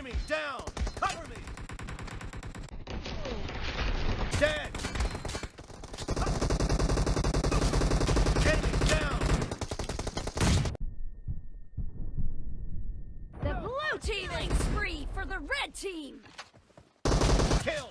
Enemy down! Cover me! Dead! Enemy! The blue teaming spree for the red team! Kill!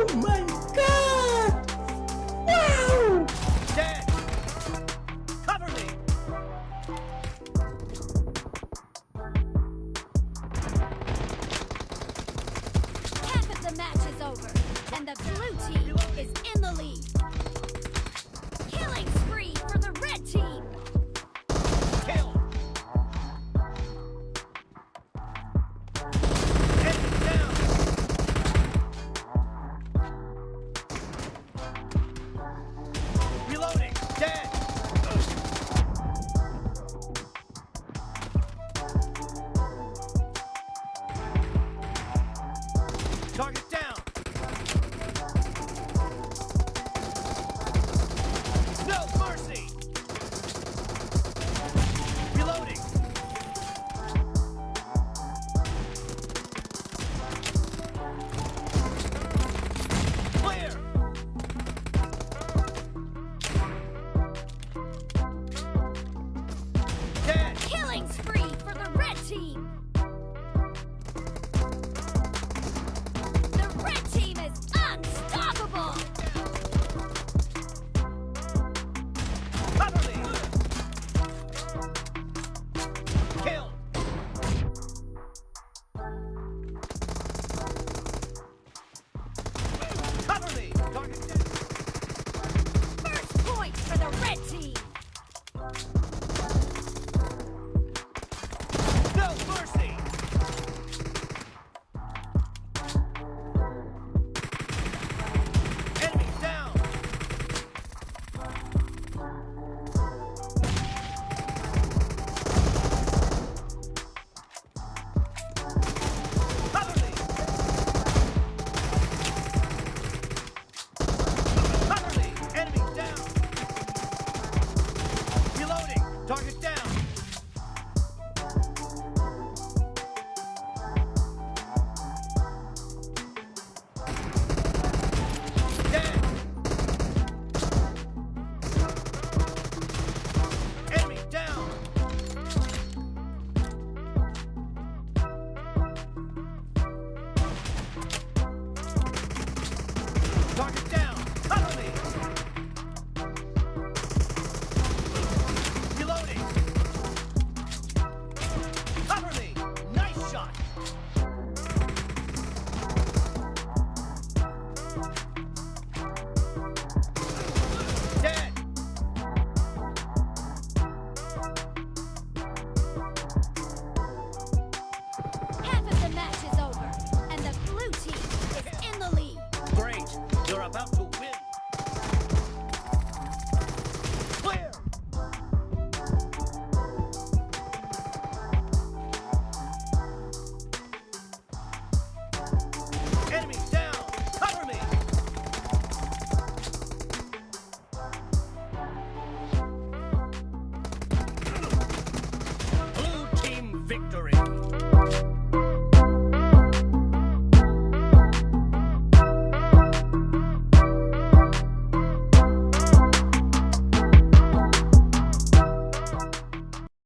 Oh my god! Wow! Dead! Cover me! Half of the match is over, and the blue team about to